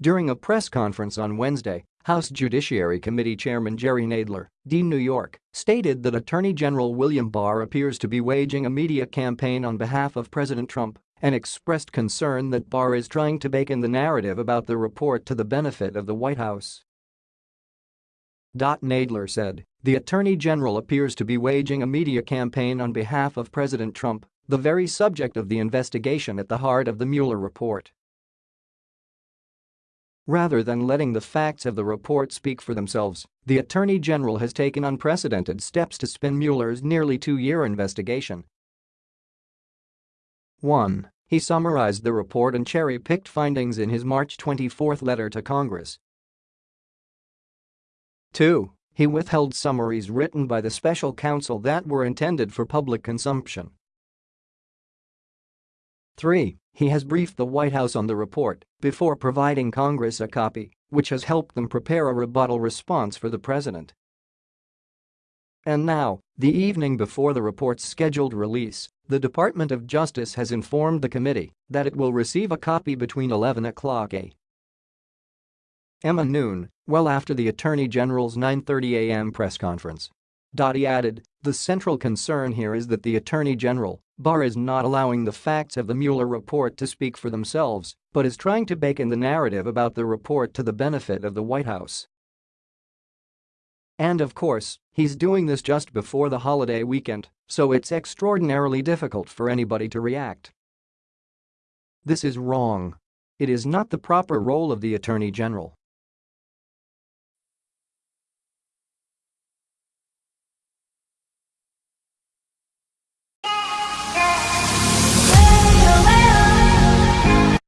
During a press conference on Wednesday, House Judiciary Committee Chairman Jerry Nadler, D. New York, stated that Attorney General William Barr appears to be waging a media campaign on behalf of President Trump and expressed concern that Barr is trying to bake in the narrative about the report to the benefit of the White House. Nadler said, the Attorney General appears to be waging a media campaign on behalf of President Trump, the very subject of the investigation at the heart of the Mueller report. Rather than letting the facts of the report speak for themselves, the Attorney General has taken unprecedented steps to spin Mueller's nearly two-year investigation. 1. He summarized the report and cherry-picked findings in his March 24 letter to Congress. 2. He withheld summaries written by the special counsel that were intended for public consumption. 3. He has briefed the White House on the report before providing Congress a copy, which has helped them prepare a rebuttal response for the president. And now, the evening before the report's scheduled release, the Department of Justice has informed the committee that it will receive a copy between 11 o'clock a. and noon, well after the Attorney General's 9.30 a.m. press conference. He added, the central concern here is that the Attorney General, Barr is not allowing the facts of the Mueller report to speak for themselves, but is trying to bake in the narrative about the report to the benefit of the White House. And of course, he's doing this just before the holiday weekend, so it's extraordinarily difficult for anybody to react. This is wrong. It is not the proper role of the Attorney General